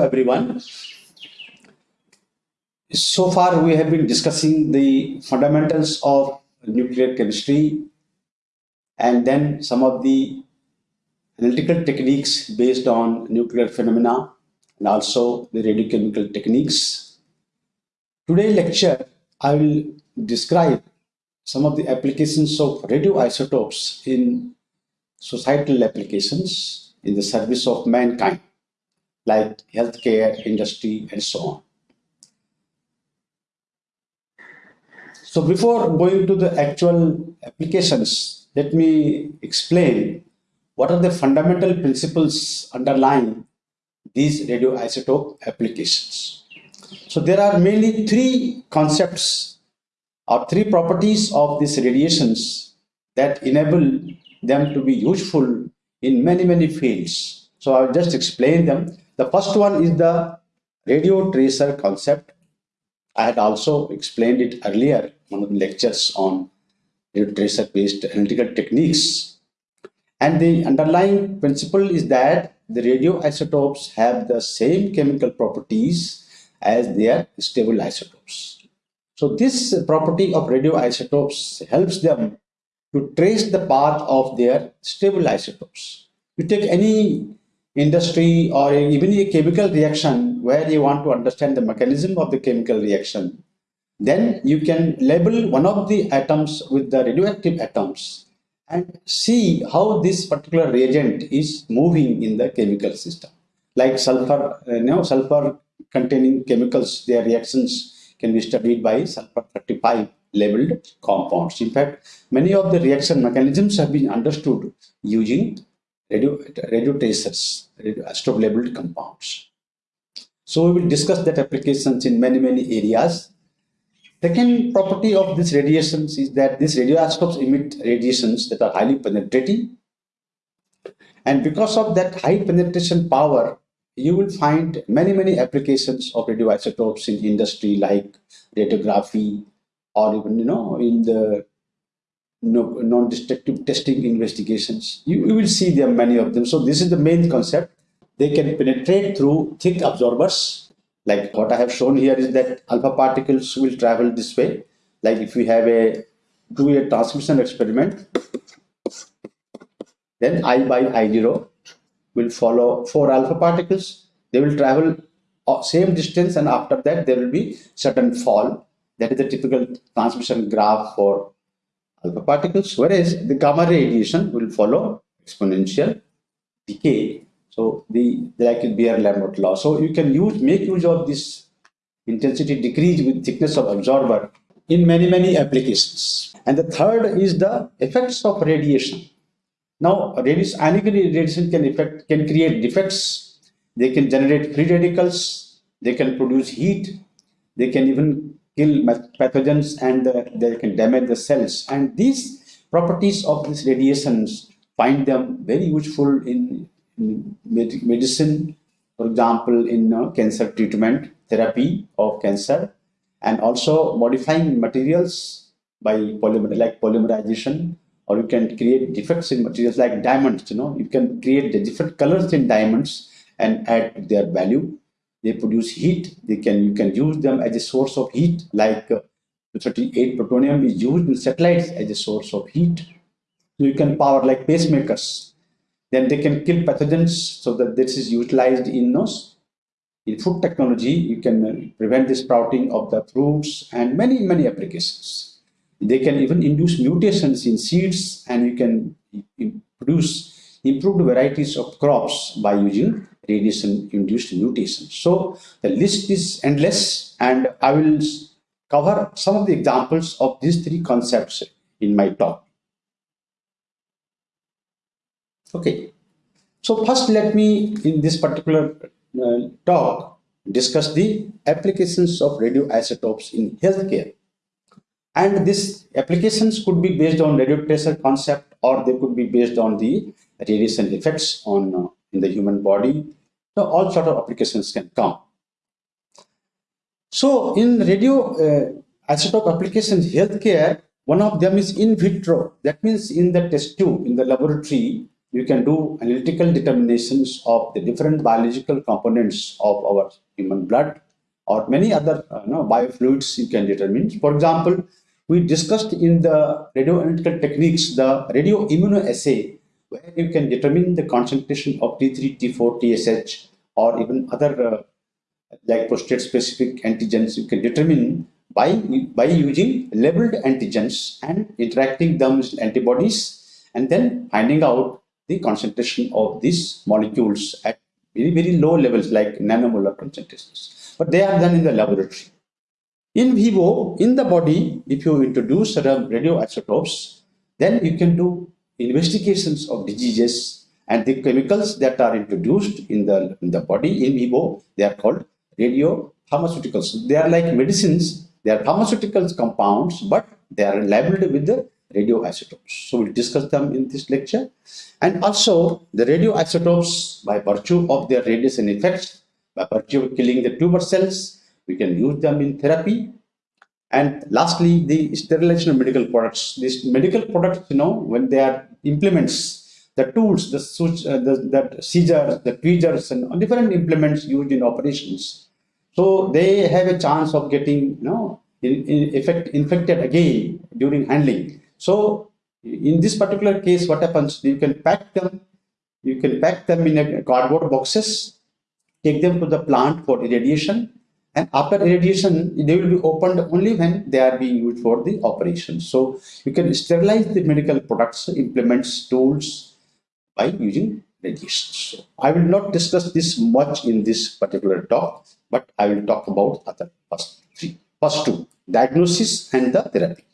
everyone. So far, we have been discussing the fundamentals of nuclear chemistry and then some of the analytical techniques based on nuclear phenomena and also the radiochemical techniques. Today lecture, I will describe some of the applications of radioisotopes in societal applications in the service of mankind, like healthcare, industry, and so on. So before going to the actual applications, let me explain what are the fundamental principles underlying these radioisotope applications. So there are mainly three concepts or three properties of these radiations that enable them to be useful in many, many fields. So I'll just explain them. The first one is the radio tracer concept. I had also explained it earlier, one of the lectures on radio tracer based analytical techniques. And the underlying principle is that the radioisotopes have the same chemical properties as their stable isotopes. So this property of radioisotopes helps them to trace the path of their stable isotopes. You take any industry or even a chemical reaction where you want to understand the mechanism of the chemical reaction, then you can label one of the atoms with the radioactive atoms and see how this particular reagent is moving in the chemical system. Like sulfur, uh, you know, sulfur containing chemicals, their reactions can be studied by sulfur 35 labeled compounds. In fact, many of the reaction mechanisms have been understood using radio, radio tracers, radio labeled compounds. So we will discuss that applications in many, many areas. Second property of these radiations is that these radioisotopes emit radiations that are highly penetrating. And because of that high penetration power, you will find many, many applications of radioisotopes in industry like radiography, or even you know in the non-destructive testing investigations. You, you will see them many of them. So this is the main concept. They can penetrate through thick absorbers. Like what i have shown here is that alpha particles will travel this way. Like if we have a two-way transmission experiment then i by i0 will follow four alpha particles. They will travel uh, same distance and after that there will be certain fall. That is the typical transmission graph for alpha particles, whereas the gamma radiation will follow exponential decay. So the like Beer-Lambert law. So you can use make use of this intensity decrease with thickness of absorber in many many applications. And the third is the effects of radiation. Now, radiation, radiation can affect can create defects. They can generate free radicals. They can produce heat. They can even kill pathogens and uh, they can damage the cells. And these properties of these radiations find them very useful in, in med medicine, for example, in uh, cancer treatment, therapy of cancer, and also modifying materials by polymer like polymerization, or you can create defects in materials like diamonds. You know, you can create the different colors in diamonds and add their value they produce heat. They can you can use them as a source of heat like uh, 38 plutonium is used in satellites as a source of heat. So you can power like pacemakers. Then they can kill pathogens so that this is utilized in those in food technology you can uh, prevent the sprouting of the fruits and many many applications. They can even induce mutations in seeds and you can produce improved varieties of crops by using radiation-induced mutations. So the list is endless and I will cover some of the examples of these three concepts in my talk. Okay, so first let me in this particular uh, talk discuss the applications of radioisotopes in healthcare. And these applications could be based on radio tracer concept or they could be based on the radiation effects on uh, in the human body all sort of applications can come. So in radio uh, isotope applications, healthcare, one of them is in vitro. That means in the test tube, in the laboratory, you can do analytical determinations of the different biological components of our human blood or many other uh, you know, biofluids you can determine. For example, we discussed in the radioanalytical techniques the radio immunoassay where you can determine the concentration of T3, T4, TSH or even other uh, like prostate specific antigens you can determine by, by using labeled antigens and interacting them with antibodies and then finding out the concentration of these molecules at very, very low levels like nanomolar concentrations. But they are done in the laboratory. In vivo, in the body, if you introduce certain radioisotopes, then you can do investigations of diseases and the chemicals that are introduced in the, in the body in vivo, they are called radio pharmaceuticals. They are like medicines they are pharmaceutical compounds, but they are labeled with the radioisotopes. So we'll discuss them in this lecture. And also the radioisotopes, by virtue of their radiation effects, by virtue of killing the tumor cells, we can use them in therapy. And lastly, the sterilization of medical products. These medical products, you know, when they are implements, the tools, the, uh, the, the scissors, the tweezers, and different implements used in operations so they have a chance of getting, you know, in, in effect, infected again during handling. So in this particular case, what happens? You can pack them, you can pack them in cardboard boxes, take them to the plant for irradiation, and after irradiation, they will be opened only when they are being used for the operation. So you can sterilize the medical products, implements, tools by using. So I will not discuss this much in this particular talk but I will talk about other first three. First two, diagnosis and the therapy.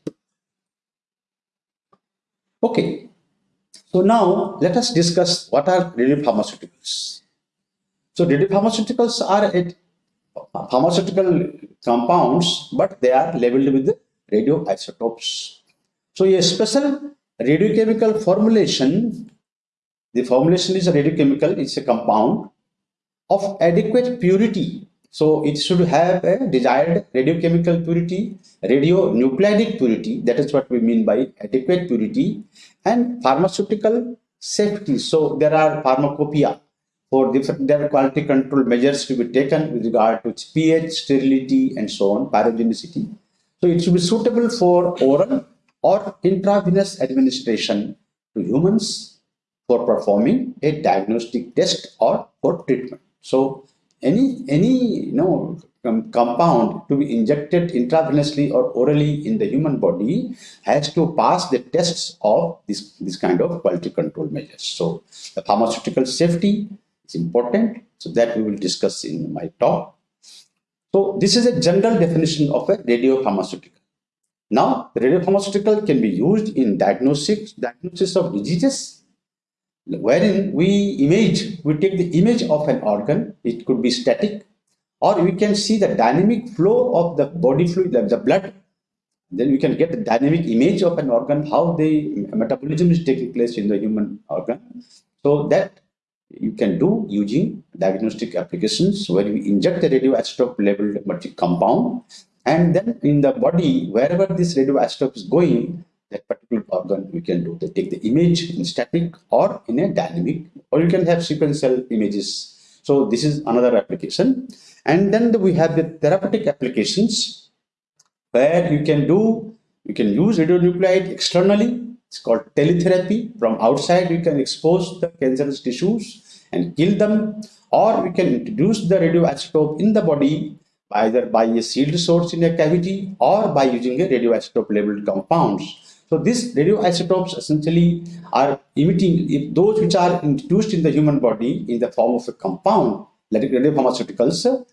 Okay, so now let us discuss what are radiopharmaceuticals. So radiopharmaceuticals are a pharmaceutical compounds, but they are labeled with radioisotopes. So a special radiochemical formulation, the formulation is a radiochemical, it's a compound of adequate purity so it should have a desired radiochemical purity, radionuclidic purity, that is what we mean by adequate purity, and pharmaceutical safety. So there are pharmacopoeia for different their quality control measures to be taken with regard to its pH, sterility, and so on, pyrogenicity. So it should be suitable for oral or intravenous administration to humans for performing a diagnostic test or for treatment. So any any you know com compound to be injected intravenously or orally in the human body has to pass the tests of this this kind of quality control measures. So the pharmaceutical safety is important. So that we will discuss in my talk. So this is a general definition of a radiopharmaceutical. Now radiopharmaceutical can be used in diagnosis diagnosis of diseases wherein we image, we take the image of an organ, it could be static, or we can see the dynamic flow of the body fluid, the blood, then we can get the dynamic image of an organ, how the metabolism is taking place in the human organ. So that you can do using diagnostic applications where you inject the radioisotope labeled compound and then in the body, wherever this radioisotope is going, that particular organ we can do they take the image in static or in a dynamic or you can have sequential images. So this is another application. And then we have the therapeutic applications where you can do you can use radionuclide externally. It's called teletherapy. From outside you can expose the cancerous tissues and kill them. Or we can introduce the radioisotope in the body either by a sealed source in a cavity or by using a radioisotope labeled compounds so these radioisotopes essentially are emitting, if those which are introduced in the human body in the form of a compound, like radiopharmaceuticals,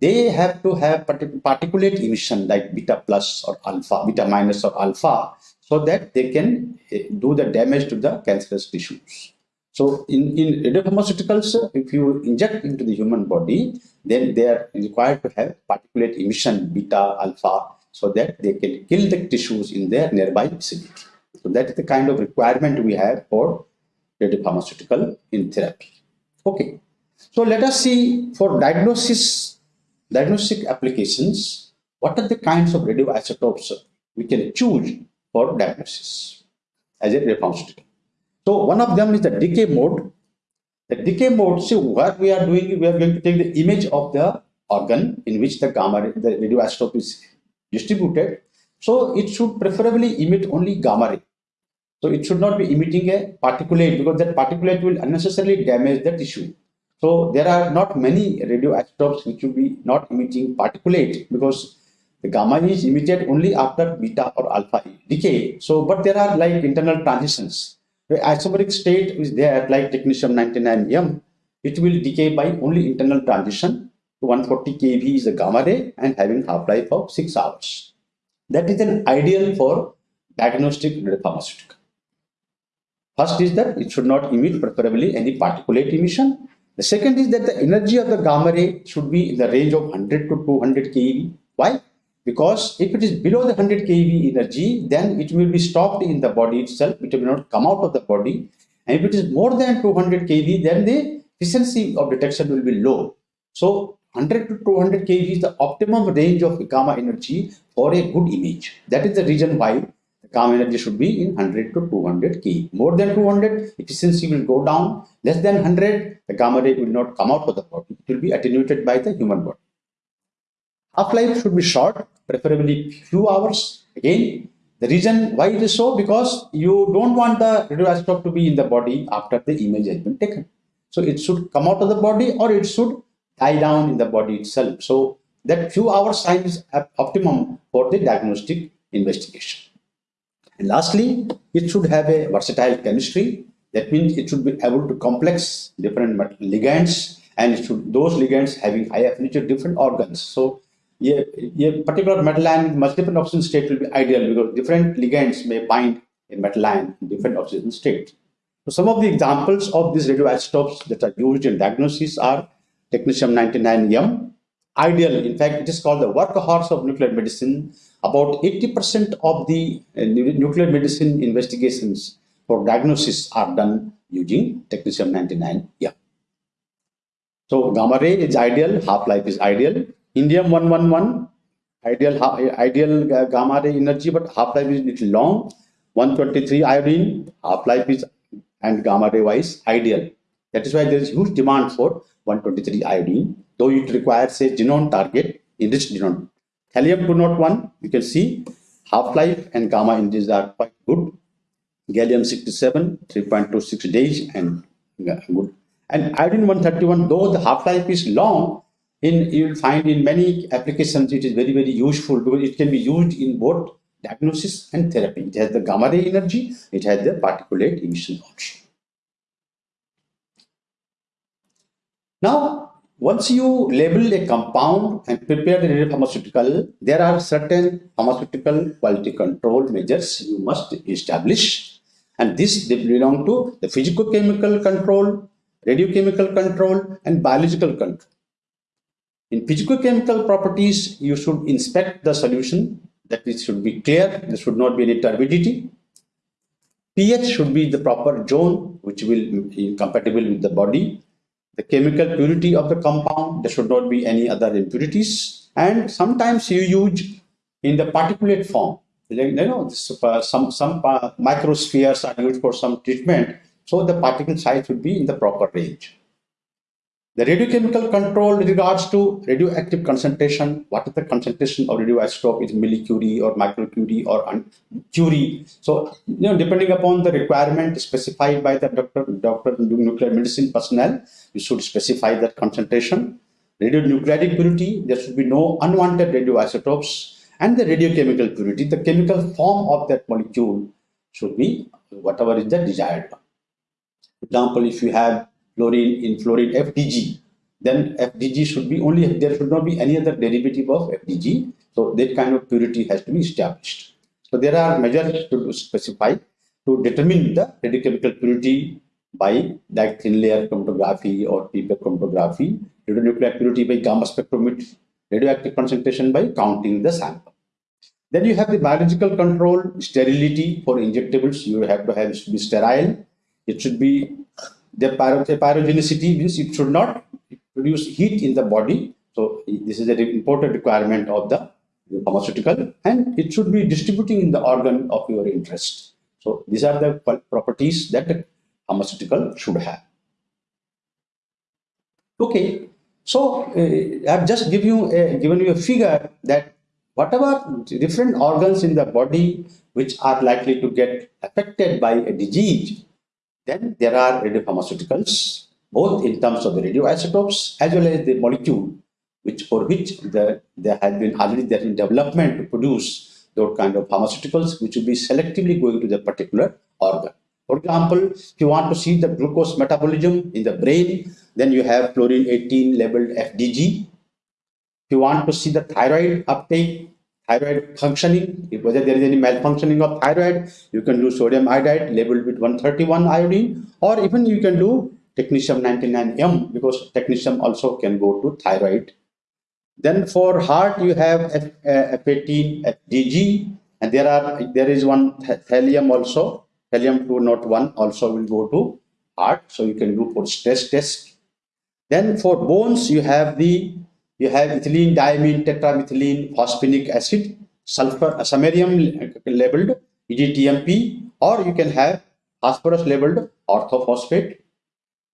they have to have particulate emission like beta plus or alpha, beta minus or alpha, so that they can eh, do the damage to the cancerous tissues. So in, in radiopharmaceuticals, if you inject into the human body, then they are required to have particulate emission beta, alpha, so that they can kill the tissues in their nearby vicinity. So that is the kind of requirement we have for radiopharmaceutical in therapy. Okay. So let us see for diagnosis, diagnostic applications, what are the kinds of radioisotopes we can choose for diagnosis as a radiopharmaceutical. So one of them is the decay mode. The decay mode, see what we are doing, we are going to take the image of the organ in which the gamma, the radioisotope is distributed. So it should preferably emit only gamma ray. So it should not be emitting a particulate because that particulate will unnecessarily damage the tissue. So there are not many radioisotopes which will be not emitting particulate because the gamma is emitted only after beta or alpha decay. So, but there are like internal transitions. The isomeric state is there like technetium 99M. It will decay by only internal transition. 140 kV is the gamma ray and having half-life of 6 hours. That is an ideal for diagnostic radiopharmaceutical. First is that it should not emit preferably any particulate emission. The second is that the energy of the gamma ray should be in the range of 100 to 200 keV. Why? because if it is below the 100 keV energy, then it will be stopped in the body itself. It will not come out of the body. And if it is more than 200 keV, then the efficiency of detection will be low. So 100 to 200 keV is the optimum range of gamma energy for a good image. That is the reason why the gamma energy should be in 100 to 200 keV. More than 200, efficiency will go down. Less than 100, the gamma ray will not come out of the body. It will be attenuated by the human body. Half-life should be short, preferably few hours. Again, the reason why it is so because you don't want the radioisotope to be in the body after the image has been taken. So it should come out of the body or it should die down in the body itself. So that few hours time is optimum for the diagnostic investigation. And lastly, it should have a versatile chemistry. That means it should be able to complex different ligands and it should those ligands having high affinity to different organs. So a, a particular metal ion multiple oxygen state will be ideal because different ligands may bind a metal ion in different oxygen state. So some of the examples of these radioisotopes that are used in diagnosis are technetium-99M, ideal. In fact, it is called the workhorse of nuclear medicine. About 80% of the uh, nuclear medicine investigations for diagnosis are done using technetium-99M. So gamma ray is ideal, half-life is ideal, indium 111 ideal ideal gamma ray energy but half life is little long 123 iodine half life is and gamma ray wise ideal that is why there is huge demand for 123 iodine though it requires a xenon target enriched xenon thallium 201 you can see half life and gamma indices are quite good. Gallium 67 3.26 days and good. And iodine 131 though the half life is long in you will find in many applications it is very very useful because it can be used in both diagnosis and therapy. It has the gamma ray energy it has the particulate emission also now once you label a compound and prepare the pharmaceutical there are certain pharmaceutical quality control measures you must establish and this they belong to the physicochemical control radiochemical control and biological control in physicochemical properties, you should inspect the solution that it should be clear, there should not be any turbidity. pH should be the proper zone which will be compatible with the body. The chemical purity of the compound, there should not be any other impurities. And sometimes you use in the particulate form. You know, uh, some, some uh, microspheres are used for some treatment. So the particle size should be in the proper range. The radiochemical control with regards to radioactive concentration. What is the concentration of radioisotope? Is millicurie or microcurie or curie? So, you know, depending upon the requirement specified by the doctor, doctor nuclear medicine personnel, you should specify that concentration. Radionuclidic purity, there should be no unwanted radioisotopes. And the radiochemical purity, the chemical form of that molecule should be whatever is the desired one. For example, if you have fluorine in fluorine FDG, then FDG should be only, there should not be any other derivative of FDG. So that kind of purity has to be established. So there are measures to specify to determine the radiochemical purity by like thin layer chromatography or paper chromatography, radionuclide purity by gamma spectrometry, radioactive concentration by counting the sample. Then you have the biological control, sterility for injectables. You have to have it should be sterile. It should be the pyrogenicity means it should not produce heat in the body. So this is an important requirement of the pharmaceutical and it should be distributing in the organ of your interest. So these are the properties that pharmaceutical should have. Okay, so uh, I've just give you a, given you a figure that whatever different organs in the body which are likely to get affected by a disease, then there are radiopharmaceuticals, both in terms of the radioisotopes as well as the molecule, which for which the, there has been already there in development to produce those kind of pharmaceuticals, which will be selectively going to the particular organ. For example, if you want to see the glucose metabolism in the brain, then you have fluorine 18 labeled FDG. If you want to see the thyroid uptake, thyroid functioning, if whether there is any malfunctioning of thyroid, you can do sodium iodide labeled with 131 iodine, or even you can do technetium 99M because technetium also can go to thyroid. Then for heart, you have F, uh, F18, FDG, and there are there is one thallium also, thallium 201 also will go to heart, so you can do for stress test then for bones, you have the you have ethylene diamine tetramethylene phosphonic acid, sulfur samarium labeled EDTMP, or you can have phosphorus labeled orthophosphate.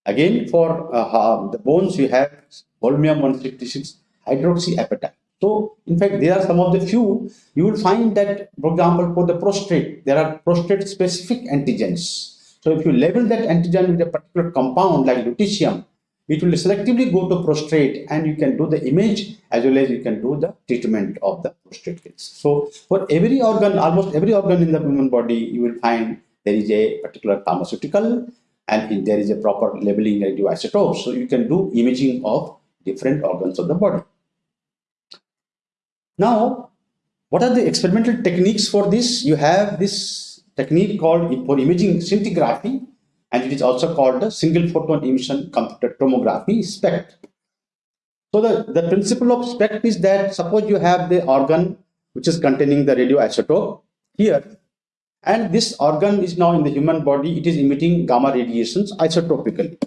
Again, for uh, the bones, you have holmium 166 hydroxyapatite. So, in fact, there are some of the few you will find that, for example, for the prostate, there are prostate specific antigens. So, if you label that antigen with a particular compound like lutetium, it will selectively go to prostate and you can do the image as well as you can do the treatment of the prostate cancer. So for every organ, almost every organ in the human body, you will find there is a particular pharmaceutical and there is a proper labeling radioisotope. So you can do imaging of different organs of the body. Now, what are the experimental techniques for this? You have this technique called for imaging scintigraphy and it is also called the single photon emission computed tomography SPECT. So the, the principle of SPECT is that suppose you have the organ which is containing the radioisotope here and this organ is now in the human body it is emitting gamma radiations isotropically.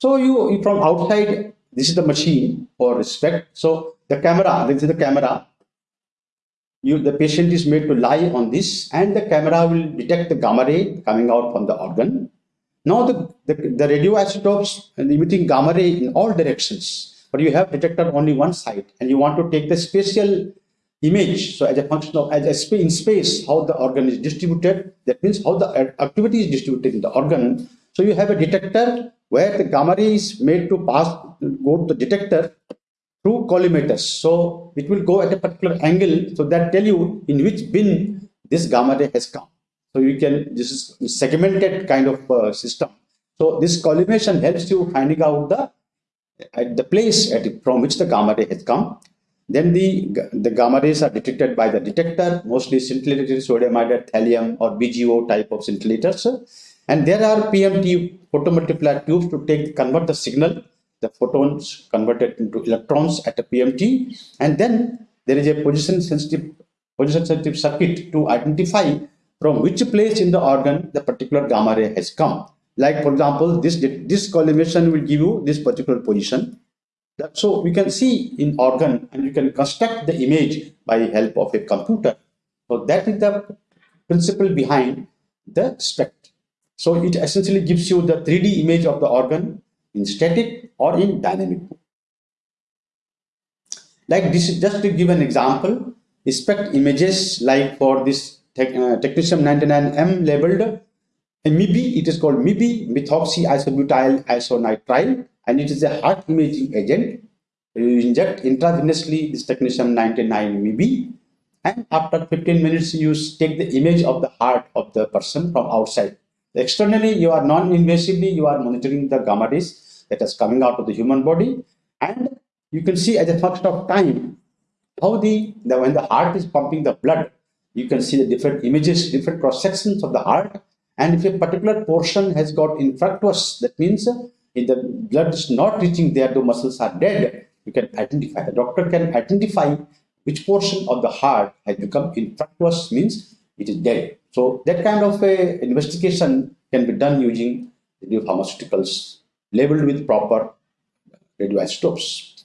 So you from outside this is the machine for SPECT. So the camera this is the camera you the patient is made to lie on this and the camera will detect the gamma ray coming out from the organ. Now the, the, the radioisotopes emitting gamma ray in all directions, but you have detected only one side and you want to take the spatial image. So as a function of as a sp in space, how the organ is distributed, that means how the activity is distributed in the organ. So you have a detector where the gamma ray is made to pass, go to the detector through collimators. So it will go at a particular angle. So that tell you in which bin this gamma ray has come. So you can, this is segmented kind of uh, system. So this collimation helps you finding out the at the place at, from which the gamma ray has come. Then the, the gamma rays are detected by the detector, mostly scintillated sodium iodide, thallium or BGO type of scintillators. And there are PMT photomultiplier tubes to take convert the signal the photons converted into electrons at a PMT and then there is a position sensitive position sensitive circuit to identify from which place in the organ the particular gamma ray has come. Like for example, this, this collimation will give you this particular position. So we can see in organ and you can construct the image by help of a computer. So that is the principle behind the SPECT. So it essentially gives you the 3D image of the organ in static or in dynamic. Like this, just to give an example, SPECT images like for this tech, uh, technetium 99M labeled MIBI, it is called MIBI, methoxy isobutyl isonitrile, and it is a heart imaging agent. You inject intravenously this technetium 99 MIBI, and after 15 minutes, you take the image of the heart of the person from outside Externally, you are non-invasively, you are monitoring the gamma rays that is coming out of the human body. And you can see as a function of time, how the, the when the heart is pumping the blood, you can see the different images, different cross sections of the heart. And if a particular portion has got infructuous, that means uh, if the blood is not reaching there, the muscles are dead, you can identify. The doctor can identify which portion of the heart has become infructuous, means it is dead. So that kind of a investigation can be done using radiopharmaceuticals labeled with proper radioisotopes.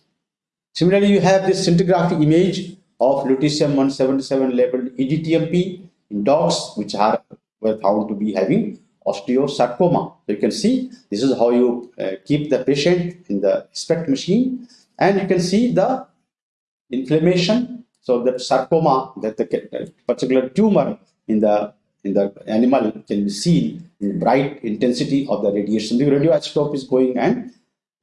Similarly, you have this scintigraphy image of lutetium-177 labeled EDTMP in dogs, which are were found to be having osteosarcoma. So you can see this is how you uh, keep the patient in the SPECT machine and you can see the inflammation. So the sarcoma, that the particular tumor in the in the animal can be seen in bright intensity of the radiation. The radioisotope is going and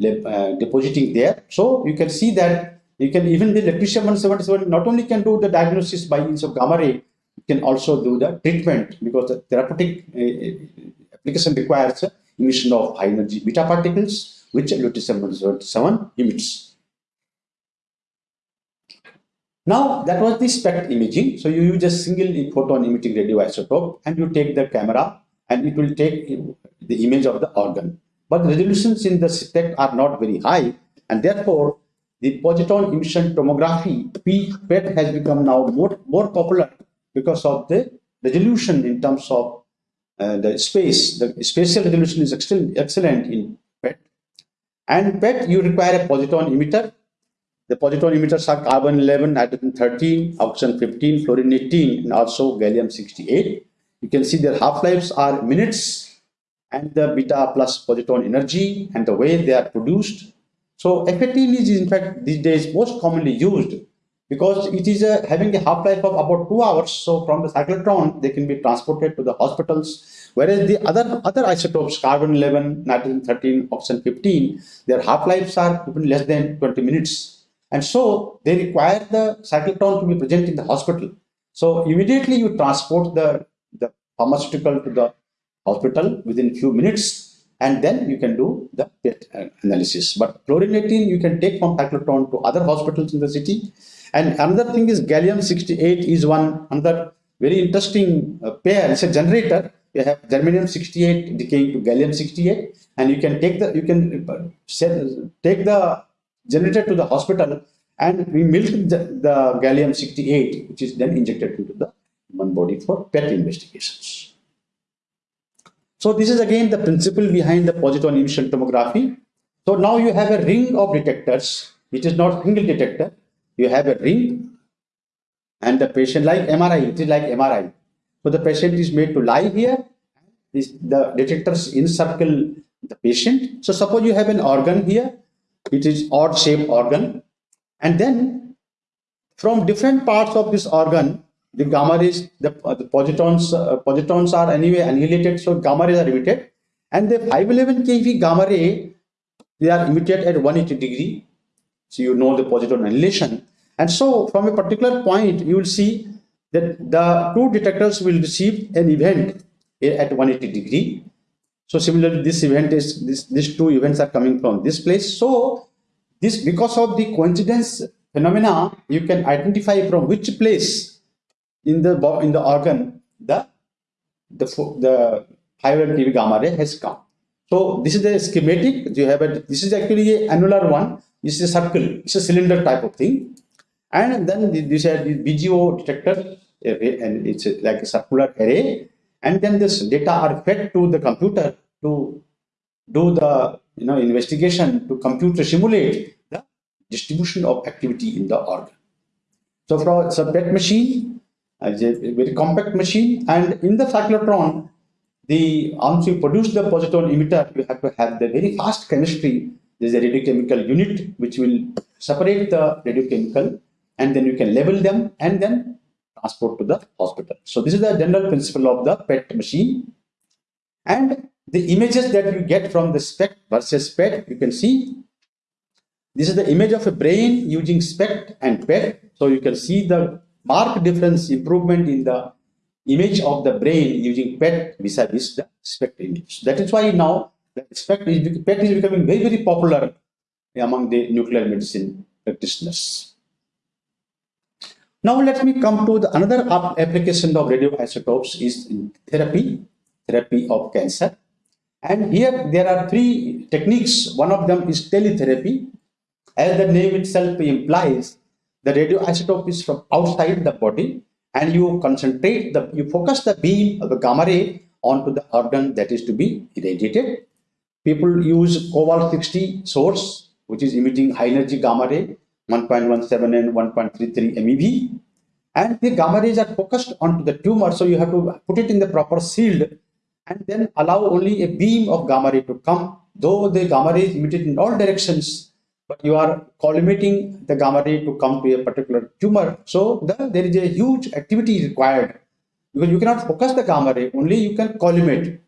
uh, depositing there. So you can see that you can even the lutetium 177 not only can do the diagnosis by means of gamma ray, you can also do the treatment because the therapeutic uh, application requires emission of high energy beta particles, which lutetium 177 emits. Now that was the SPECT imaging. So you use a single photon emitting radioisotope and you take the camera and it will take the image of the organ. But resolutions in the SPECT are not very high and therefore the positron emission tomography PET has become now more, more popular because of the resolution in terms of uh, the space. The spatial resolution is excellent, excellent in PET. And PET you require a positron emitter the positron emitters are carbon 11, nitrogen 13, oxygen 15, fluorine 18, and also gallium 68. You can see their half-lives are minutes and the beta plus positron energy and the way they are produced. So F18 is in fact these days most commonly used because it is a, having a half-life of about two hours. So from the cyclotron, they can be transported to the hospitals. Whereas the other, other isotopes, carbon 11, nitrogen 13, oxygen 15, their half-lives are even less than 20 minutes. And so they require the cyclotron to be present in the hospital. So immediately you transport the, the pharmaceutical to the hospital within few minutes and then you can do the PET analysis. But fluorine-18 you can take from cyclotron to other hospitals in the city. And another thing is gallium-68 is one another very interesting uh, pair. It's a generator. You have germanium-68 decaying to gallium-68 and you can take the, you can uh, take the generated to the hospital and we milk the, the gallium-68 which is then injected into the human body for PET investigations. So this is again the principle behind the positron emission tomography. So now you have a ring of detectors which is not single detector. You have a ring and the patient like MRI, it is like MRI. So the patient is made to lie here. This, the detectors encircle the patient. So suppose you have an organ here it is odd shaped organ. And then from different parts of this organ the gamma rays the, uh, the positrons uh, positrons are anyway annihilated so gamma rays are emitted. And the 511 keV gamma ray they are emitted at 180 degree. So you know the positron annihilation. And so from a particular point you will see that the two detectors will receive an event at 180 degree so similarly, this event is this these two events are coming from this place. So this because of the coincidence phenomena, you can identify from which place in the in the organ the the the 500 keV gamma ray has come. So this is the schematic. You have a this is actually a annular one. This is a circle. It's a cylinder type of thing. And then this is the BGO detector, and it's like a circular array. And then this data are fed to the computer to do the you know investigation to compute to simulate the distribution of activity in the organ. So for it's a PET machine, a very compact machine, and in the cyclotron, the once you produce the positron emitter, you have to have the very fast chemistry. There's a radiochemical unit which will separate the radiochemical, and then you can label them and then transport to the hospital. So this is the general principle of the PET machine. And the images that you get from the SPECT versus PET, you can see this is the image of a brain using SPECT and PET. So you can see the marked difference improvement in the image of the brain using PET vis-a-vis -vis the SPECT image. That is why now the SPECT is, PET is becoming very, very popular among the nuclear medicine practitioners. Now let me come to the another application of radioisotopes is in therapy, therapy of cancer. And here there are three techniques. One of them is teletherapy. As the name itself implies, the radioisotope is from outside the body and you concentrate the, you focus the beam of the gamma ray onto the organ that is to be irradiated. People use cobalt 60 source, which is emitting high energy gamma ray, 1.17 and 1.33 MeV. And the gamma rays are focused onto the tumor, so you have to put it in the proper shield and then allow only a beam of gamma ray to come, though the gamma ray is emitted in all directions, but you are collimating the gamma ray to come to a particular tumor. So the, there is a huge activity required because you cannot focus the gamma ray, only you can collimate.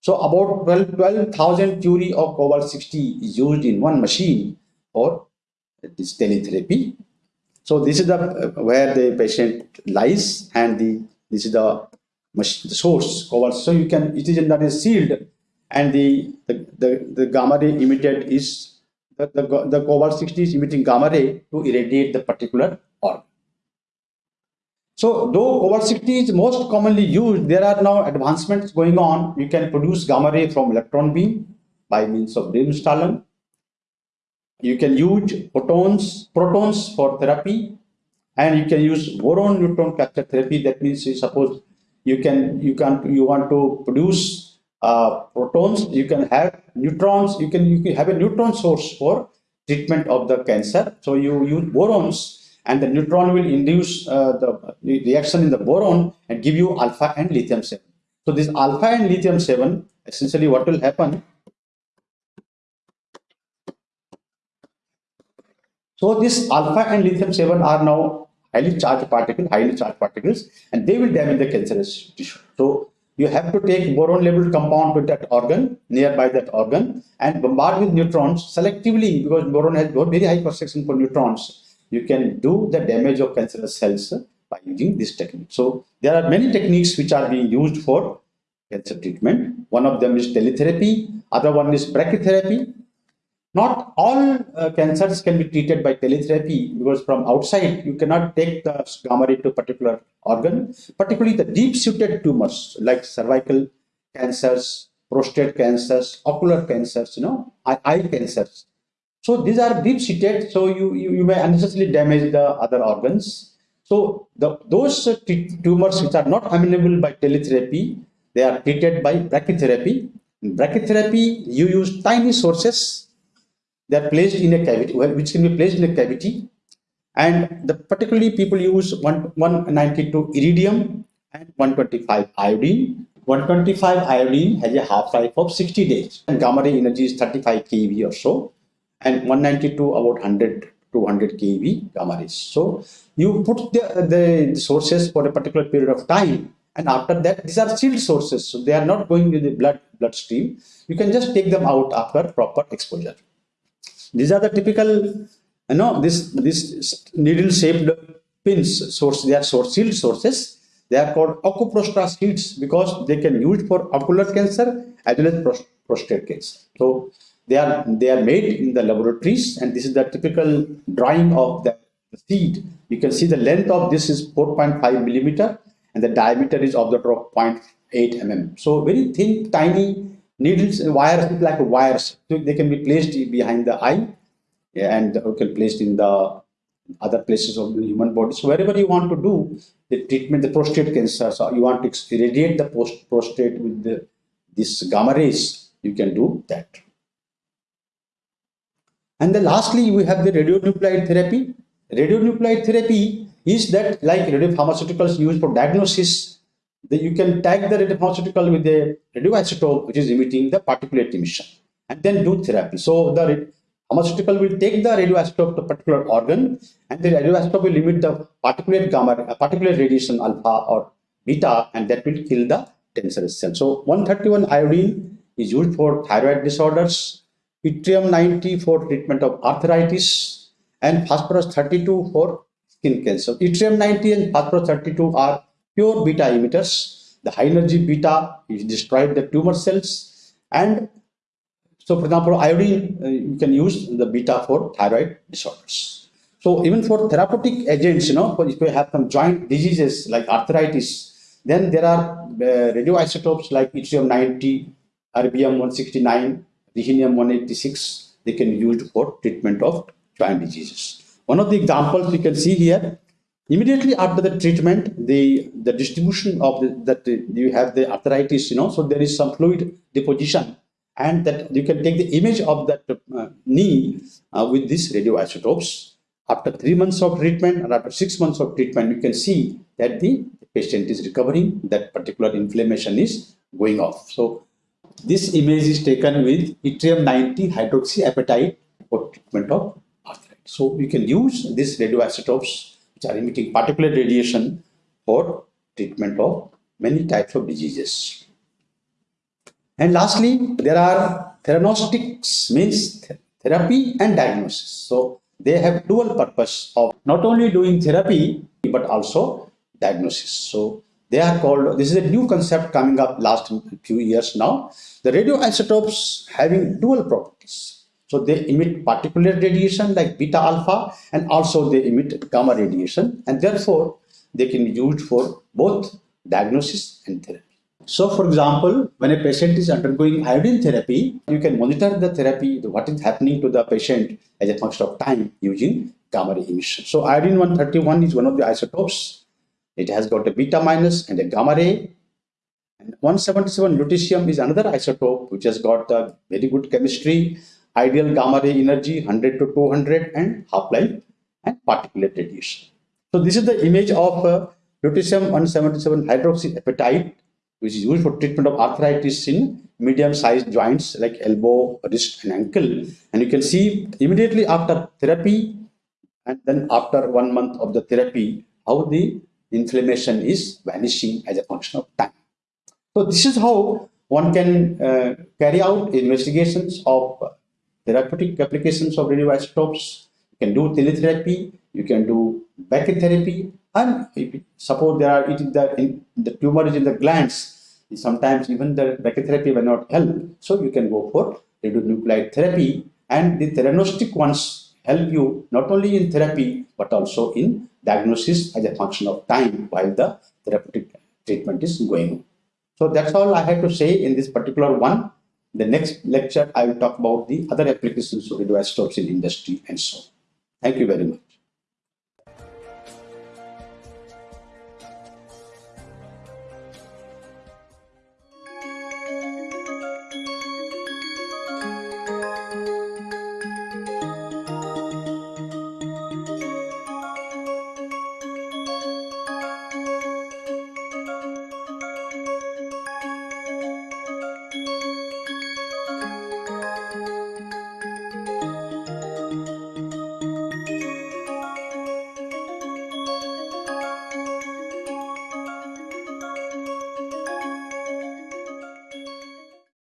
So about 12,000 12, curie of cobalt 60 is used in one machine for this teletherapy. So this is the uh, where the patient lies and the this is the, machine, the source cobalt. So you can it is not sealed and the the, the, the gamma ray emitted is the, the, the cobalt 60 is emitting gamma ray to irradiate the particular organ. So though cobalt 60 is most commonly used, there are now advancements going on. You can produce gamma ray from electron beam by means of Bremsstrahlung. You can use protons, protons for therapy, and you can use boron neutron capture therapy. That means, suppose you can you can you want to produce uh, protons, you can have neutrons, you can, you can have a neutron source for treatment of the cancer. So you use borons and the neutron will induce uh, the reaction in the boron and give you alpha and lithium 7. So this alpha and lithium 7, essentially what will happen? So this alpha and lithium 7 are now highly charged particles, highly charged particles, and they will damage the cancerous tissue. So you have to take boron labeled compound to that organ nearby that organ and bombard with neutrons selectively because boron has very high cross section for neutrons. You can do the damage of cancerous cells by using this technique. So there are many techniques which are being used for cancer treatment. One of them is teletherapy other one is brachytherapy not all uh, cancers can be treated by teletherapy because from outside you cannot take the gamma ray to a particular organ, particularly the deep-seated tumors like cervical cancers, prostate cancers, ocular cancers, you know, eye, eye cancers. So these are deep-seated, so you, you, you, may unnecessarily damage the other organs. So the, those tumors which are not amenable by teletherapy, they are treated by brachytherapy. In brachytherapy, you use tiny sources they are placed in a cavity, which can be placed in a cavity. And the particularly people use 192 iridium and 125 iodine. 125 iodine has a half-life of 60 days and gamma ray energy is 35 keV or so and 192 about 100 200 keV gamma rays. So you put the, the sources for a particular period of time and after that these are sealed sources so they are not going to the blood bloodstream you can just take them out after proper exposure these are the typical, you know, this this needle-shaped pins source. They are source sealed sources. They are called OcuProsta seeds because they can use for ocular cancer as well as prostate cancer. So they are they are made in the laboratories, and this is the typical drawing of the seed. You can see the length of this is 4.5 millimeter, and the diameter is of the 0.8 mm. So very thin, tiny needles and wires look like wires. So they can be placed behind the eye and can placed in the other places of the human body. So wherever you want to do the treatment the prostate cancer so you want to irradiate the post prostate with the this gamma rays you can do that. And then lastly we have the radionuclide therapy. Radionuclide therapy is that like radiopharmaceuticals used for diagnosis then you can tag the radiopharmaceutical with a radioisotope which is emitting the particulate emission and then do therapy. So the pharmaceutical will take the radioisotope to a particular organ and the radioisotope will emit the particulate gamma, uh, particulate radiation alpha or beta and that will kill the cancerous cell. So 131 iodine is used for thyroid disorders, yttrium 90 for treatment of arthritis and phosphorus 32 for skin cancer. Yttrium 90 and phosphorus 32 are pure beta emitters. The high energy beta is destroyed the tumor cells and so for example iodine uh, you can use the beta for thyroid disorders. So even for therapeutic agents you know if you have some joint diseases like arthritis then there are uh, radioisotopes like yttrium 90, erbium 169, rhenium 186 they can be used for treatment of joint diseases. One of the examples you can see here immediately after the treatment the the distribution of the, that you have the arthritis you know so there is some fluid deposition and that you can take the image of that uh, knee uh, with these radioisotopes after three months of treatment and after six months of treatment you can see that the patient is recovering that particular inflammation is going off. So this image is taken with yttrium 90 hydroxyapatite for treatment of arthritis. So we can use these radioisotopes which are emitting particulate radiation for treatment of many types of diseases. And lastly, there are theranostics means th therapy and diagnosis. So they have dual purpose of not only doing therapy but also diagnosis. So they are called, this is a new concept coming up last few years now. The radioisotopes having dual properties. So they emit particular radiation like beta alpha and also they emit gamma radiation and therefore they can be used for both diagnosis and therapy. So for example, when a patient is undergoing iodine therapy, you can monitor the therapy, what is happening to the patient as a function of time using gamma ray emission. So iodine 131 is one of the isotopes it has got a beta minus and a gamma ray. And 177 lutetium is another isotope which has got a very good chemistry, ideal gamma ray energy 100 to 200 and half-life and particulate radiation. So this is the image of uh, lutetium 177 hydroxyapatite which is used for treatment of arthritis in medium-sized joints like elbow, wrist and ankle. And you can see immediately after therapy and then after one month of the therapy how the inflammation is vanishing as a function of time. So this is how one can uh, carry out investigations of therapeutic applications of radioisotopes. You can do teletherapy, you can do brachytherapy, and suppose there are it is the, in, the tumor is in the glands, sometimes even the brachytherapy will not help. So you can go for radionuclide therapy, and the theranostic ones help you not only in therapy but also in diagnosis as a function of time while the therapeutic treatment is going. So that's all I have to say in this particular one. The next lecture, I will talk about the other applications of radioisotopes in industry and so on. Thank you very much.